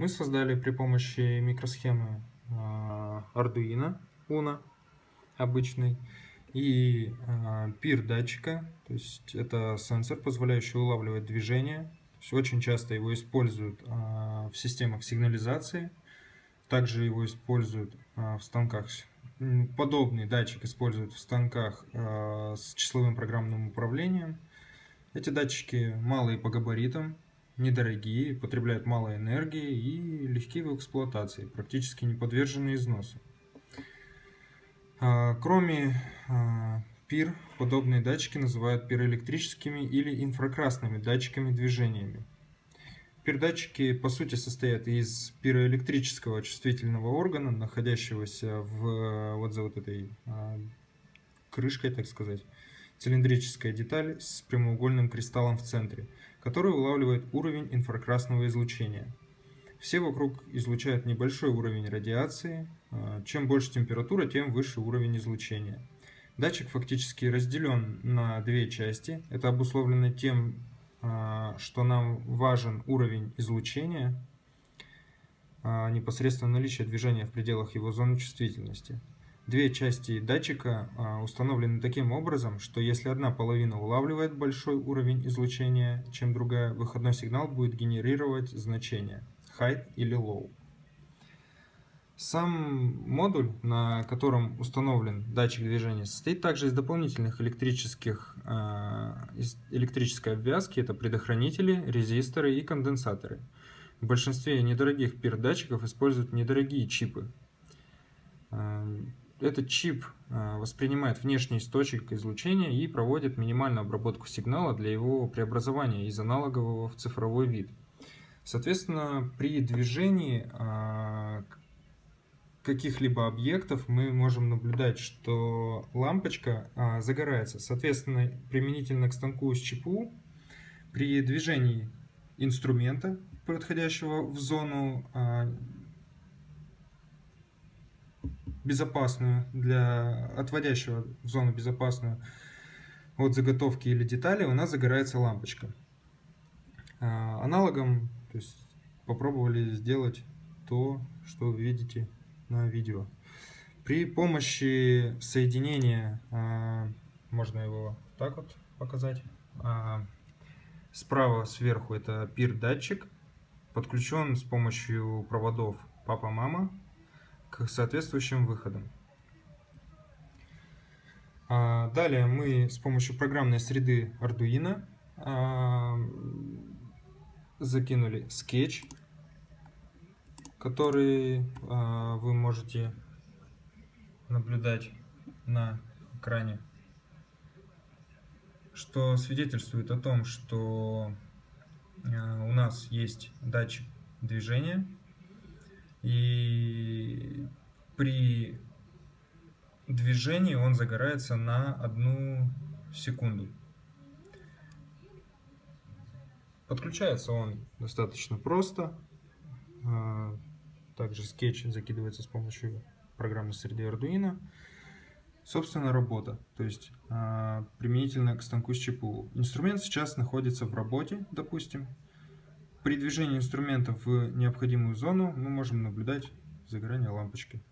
Мы создали при помощи микросхемы а, Arduino Uno обычный и пир датчика, то есть это сенсор, позволяющий улавливать движение. Очень часто его используют в системах сигнализации, также его используют в станках подобный датчик используют в станках с числовым программным управлением. Эти датчики малые по габаритам, недорогие, потребляют мало энергии и легкие в эксплуатации, практически не подвержены износу. А, кроме а, пир, подобные датчики называют пироэлектрическими или инфракрасными датчиками движениями. Передатчики по сути состоят из пироэлектрического чувствительного органа, находящегося в, вот за вот этой а, крышкой, так сказать, цилиндрическая деталь с прямоугольным кристаллом в центре, который улавливает уровень инфракрасного излучения. Все вокруг излучают небольшой уровень радиации. А, чем больше температура, тем выше уровень излучения. Датчик фактически разделен на две части. Это обусловлено тем, а, что нам важен уровень излучения, а, непосредственно наличие движения в пределах его зоны чувствительности. Две части датчика а, установлены таким образом, что если одна половина улавливает большой уровень излучения, чем другая, выходной сигнал будет генерировать значение high или low. Сам модуль, на котором установлен датчик движения, состоит также из дополнительных электрических, из электрической обвязки. Это предохранители, резисторы и конденсаторы. В большинстве недорогих пир-датчиков используют недорогие чипы. Э, этот чип э, воспринимает внешний источник излучения и проводит минимальную обработку сигнала для его преобразования из аналогового в цифровой вид. Соответственно, при движении каких-либо объектов мы можем наблюдать, что лампочка а, загорается. Соответственно, применительно к станку с ЧПУ, при движении инструмента, подходящего в зону безопасную, для отводящего в зону безопасную от заготовки или детали, у нас загорается лампочка. А, аналогом то есть, попробовали сделать то, что вы видите на видео. При помощи соединения, а, можно его так вот показать, а, справа сверху это пир-датчик, подключен с помощью проводов папа-мама к соответствующим выходам. А, далее мы с помощью программной среды Arduino закинули скетч который э, вы можете наблюдать на экране, что свидетельствует о том, что у нас есть датчик движения и при движении он загорается на одну секунду. Подключается он достаточно просто. Э, также скетч закидывается с помощью программной среды Arduino. Собственно, работа, то есть э, применительно к станку с ЧПУ. Инструмент сейчас находится в работе, допустим. При движении инструмента в необходимую зону мы можем наблюдать загорание лампочки.